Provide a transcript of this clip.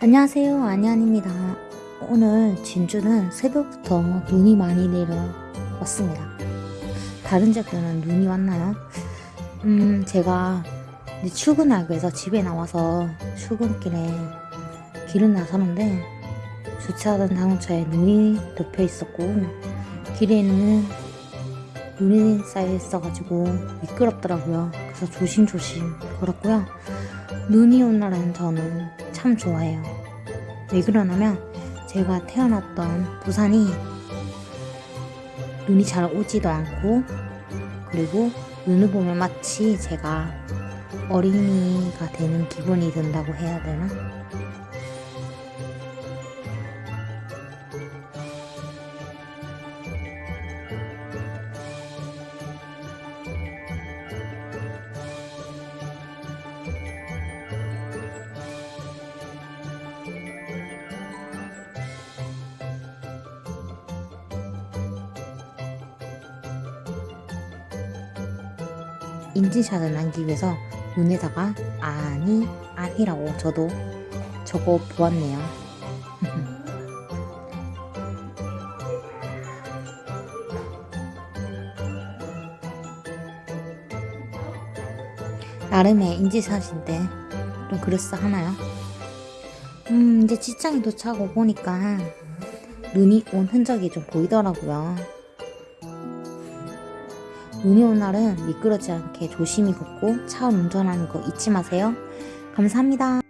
안녕하세요. 안녕입니다. 오늘 진주는 새벽부터 눈이 많이 내려왔습니다. 다른 지역에는 눈이 왔나요? 음 제가 출근하기 위해서 집에 나와서 출근길에 길을 나서는데 주차하던 자동차에 눈이 덮여 있었고 길에는 눈이 쌓여 있어가지고 미끄럽더라고요. 그래서 조심조심 걸었고요. 눈이 온 날은 저는 참 좋아해요. 왜 그러냐면 제가 태어났던 부산이 눈이 잘 오지도 않고 그리고 눈을 보면 마치 제가 어린이가 되는 기분이 든다고 해야 되나? 인증샷을 남기기 위해서 눈에다가 아니 아니라고 저도 적어 보았네요. 나름의 인증샷인데 좀 그럴싸 하나요? 음 이제 직장에 도착하고 보니까 눈이 온 흔적이 좀 보이더라고요. 눈이 온 날은 미끄러지 않게 조심히 걷고 차 운전하는 거 잊지 마세요. 감사합니다.